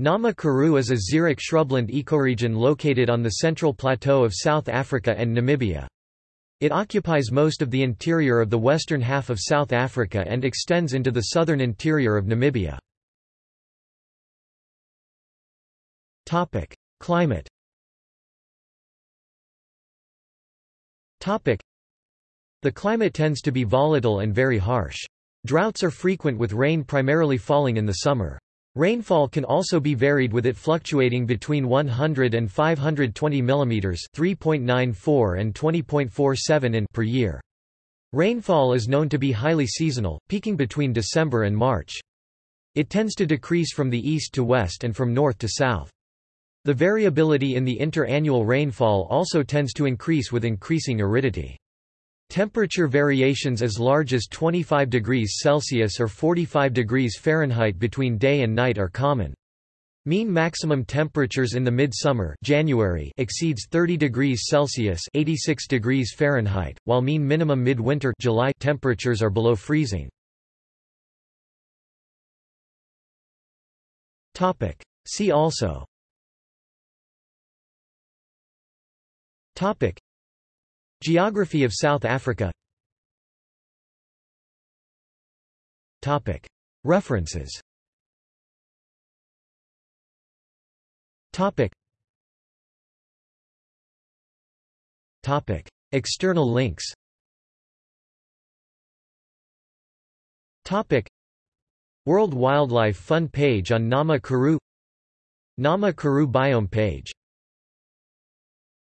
Nama Karoo is a xeric shrubland ecoregion located on the central plateau of South Africa and Namibia. It occupies most of the interior of the western half of South Africa and extends into the southern interior of Namibia. Climate The climate tends to be volatile and very harsh. Droughts are frequent with rain primarily falling in the summer. Rainfall can also be varied with it fluctuating between 100 and 520 mm 3.94 and 20.47 in per year. Rainfall is known to be highly seasonal, peaking between December and March. It tends to decrease from the east to west and from north to south. The variability in the interannual rainfall also tends to increase with increasing aridity. Temperature variations as large as 25 degrees Celsius or 45 degrees Fahrenheit between day and night are common. Mean maximum temperatures in the midsummer January exceeds 30 degrees Celsius 86 degrees Fahrenheit, while mean minimum midwinter July temperatures are below freezing. See also Topic. Geography of South Africa. References. External links. World Wildlife Fund page on Nama Karoo. Nama Karoo biome page